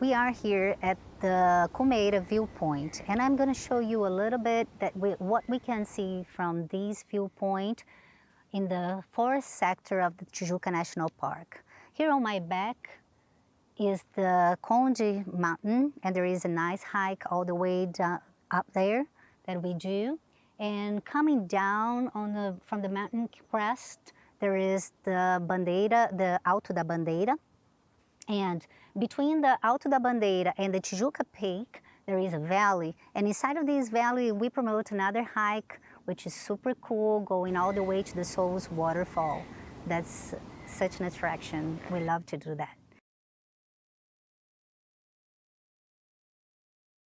We are here at the Cumeira viewpoint and I'm going to show you a little bit that we, what we can see from this viewpoint in the forest sector of the Tijuca National Park. Here on my back is the Conde Mountain and there is a nice hike all the way down, up there that we do. And coming down on the, from the mountain crest, there is the Bandeira, the Alto da Bandeira. And between the Alto da Bandeira and the Tijuca Peak, there is a valley. And inside of this valley, we promote another hike, which is super cool, going all the way to the Souls Waterfall. That's such an attraction. We love to do that.